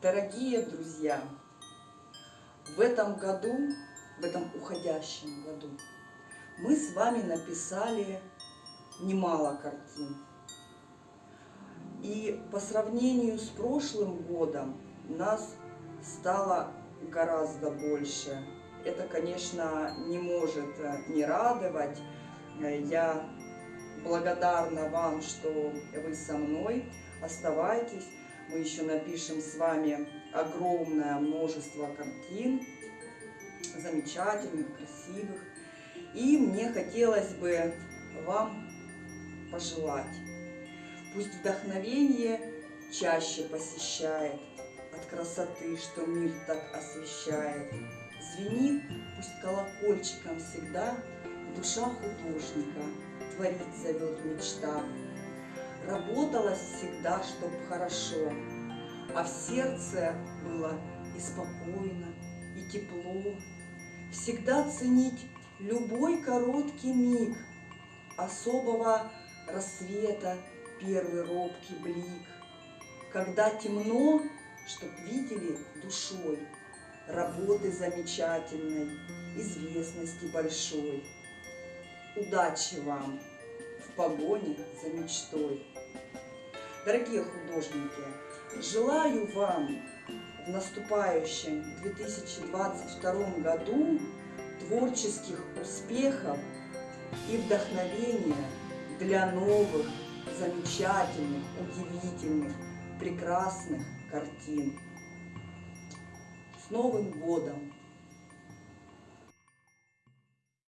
Дорогие друзья, в этом году, в этом уходящем году, мы с вами написали немало картин. И по сравнению с прошлым годом нас стало гораздо больше. Это, конечно, не может э, не радовать. Я благодарна вам, что вы со мной. Оставайтесь. Мы еще напишем с вами огромное множество картин, замечательных, красивых. И мне хотелось бы вам пожелать, пусть вдохновение чаще посещает от красоты, что мир так освещает. Звенит пусть колокольчиком всегда душа художника, творить зовет мечта. Работалось всегда, чтоб хорошо, а в сердце было и спокойно, и тепло. Всегда ценить любой короткий миг особого рассвета, первый робкий блик. Когда темно, чтоб видели душой работы замечательной, известности большой. Удачи вам в погоне за мечтой. Дорогие художники, желаю вам в наступающем 2022 году творческих успехов и вдохновения для новых, замечательных, удивительных, прекрасных картин. С Новым годом!